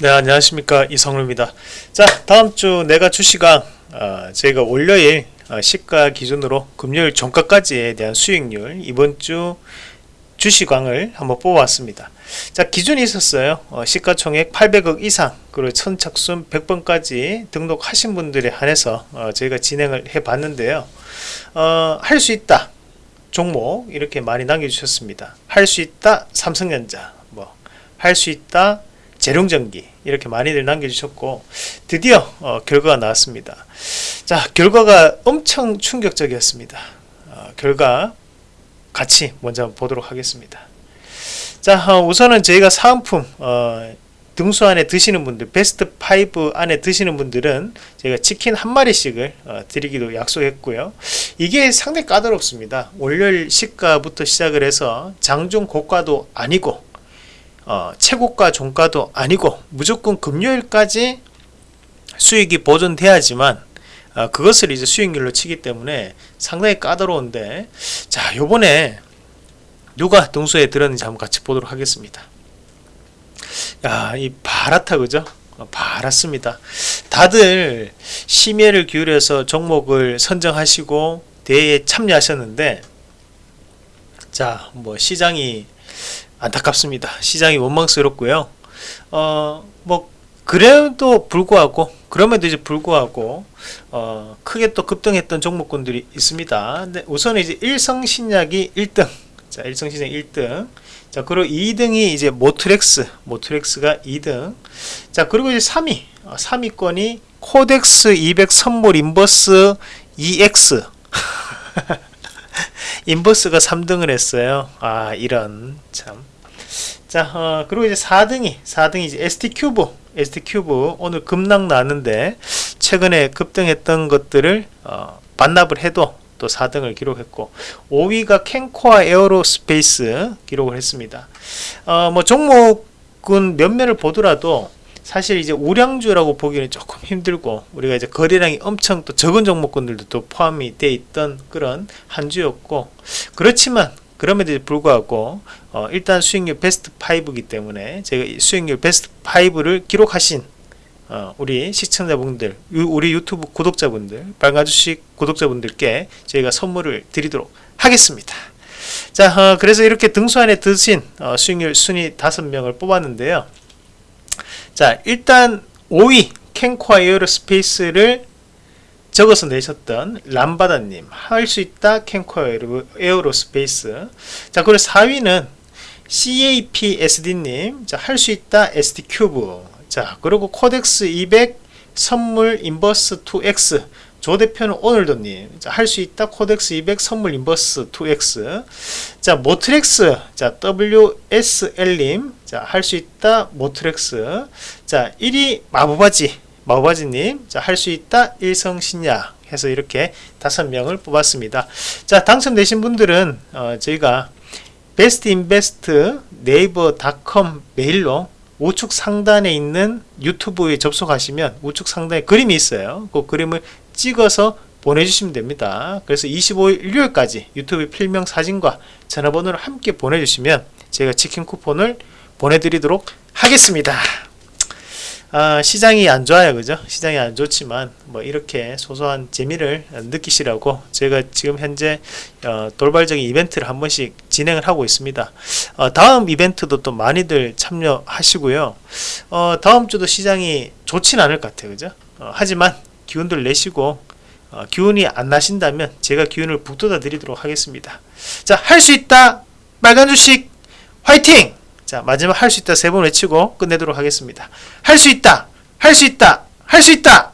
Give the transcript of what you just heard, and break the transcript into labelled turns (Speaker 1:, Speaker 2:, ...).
Speaker 1: 네 안녕하십니까. 이성루입니다. 자 다음주 내가 주시강 어, 저희가 월요일 어, 시가 기준으로 금요일 종가까지에 대한 수익률 이번주 주시광을 한번 뽑아왔습니다. 자 기준이 있었어요. 어, 시가총액 800억 이상 그리고 선착순 100번까지 등록하신 분들에 한해서 어, 저희가 진행을 해 봤는데요. 어, 할수 있다. 종목 이렇게 많이 남겨주셨습니다. 할 수 있다. 삼성전자. 뭐 할 수 있다 재룡전기 이렇게 많이들 남겨주셨고 드디어 어, 결과가 나왔습니다. 자 결과가 엄청 충격적이었습니다. 어, 결과 같이 먼저 보도록 하겠습니다. 자 어, 우선은 저희가 사은품 어, 등수 안에 드시는 분들 베스트 5 안에 드시는 분들은 제가 치킨 한 마리씩을 어, 드리기도 약속했고요. 이게 상당히 까다롭습니다. 월요일 시가부터 시작을 해서 장중 고가도 아니고 어, 최고가 종가도 아니고 무조건 금요일까지 수익이 보존돼야지만 어, 그것을 이제 수익률로 치기 때문에 상당히 까다로운데 자 요번에 누가 동수에 들었는지 한번 같이 보도록 하겠습니다. 야이 바라타 그죠? 어, 바랐습니다. 다들 심혈을 기울여서 종목을 선정하시고 대회에 참여하셨는데 자 뭐 시장이 안타깝습니다. 시장이 원망스럽고요. 어, 뭐 그래도 불구하고 그럼에도 이제 불구하고 어, 크게 또 급등했던 종목군들이 있습니다. 근데 우선 이제 일성신약이 1등. 자, 일성신약 1등. 자, 그리고 2등이 이제 모트렉스. 모트렉스가 2등. 자, 그리고 이제 3위. 어, 3위권이 코덱스 200 선물 인버스 2X. 인버스가 3등을 했어요. 아, 이런 참. 자, 어, 그리고 이제 4등이 4등이 이제 ST 큐브, ST 큐브 오늘 급락 나는데 최근에 급등했던 것들을 어, 반납을 해도 또 4등을 기록했고 5위가 켄코아 에어로스페이스 기록을 했습니다. 어, 뭐 종목은 몇몇을 보더라도 사실 이제 우량주라고 보기는 조금 힘들고 우리가 이제 거래량이 엄청 또 적은 종목군들도 또 포함이 돼 있던 그런 한 주였고 그렇지만 그럼에도 불구하고 어, 일단 수익률 베스트 5이기 때문에 제가 수익률 베스트 5를 기록하신 어, 우리 시청자분들 우리 유튜브 구독자분들 빨간주식 구독자분들께 저희가 선물을 드리도록 하겠습니다. 자 어, 그래서 이렇게 등수 안에 드신 어, 수익률 순위 5명을 뽑았는데요. 자 일단 5위 켄코아 에어로스페이스를 적어서 내셨던 람바다님 할 수 있다 켄코아 에어로스페이스. 자 그리고 4위는 CAPSD님 할 수 있다 ST큐브. 자 그리고 코덱스 200 선물 인버스 2X 조 대표는 오늘도님 할 수 있다 코덱스 200 선물 인버스 2X 자 모트렉스 자 WSL님 자 할 수 있다 모트렉스. 자 1위 마부바지 마우바지님 할 수 있다 일성신약 해서 이렇게 다섯 명을 뽑았습니다. 자 당첨되신 분들은 어, 저희가 베스트 인베스트 네이버닷컴 메일로 우측 상단에 있는 유튜브에 접속하시면 우측 상단에 그림이 있어요. 그 그림을 찍어서 보내주시면 됩니다. 그래서 25일 일요일까지 유튜브 필명 사진과 전화번호를 함께 보내주시면 제가 치킨 쿠폰을 보내드리도록 하겠습니다 아, 시장이 안 좋아요 그죠? 시장이 안 좋지만 뭐 이렇게 소소한 재미를 느끼시라고 제가 지금 현재 어, 돌발적인 이벤트를 한 번씩 진행을 하고 있습니다. 어, 다음 이벤트도 또 많이들 참여하시고요. 어, 다음 주도 시장이 좋진 않을 것 같아요 그죠? 어, 하지만 기운들 내시고 어, 기운이 안 나신다면 제가 기운을 북돋아 드리도록 하겠습니다. 자 할 수 있다! 빨간 주식 화이팅 자 마지막 할 수 있다. 세 번 외치고 끝내도록 하겠습니다. 할 수 있다. 할 수 있다. 할 수 있다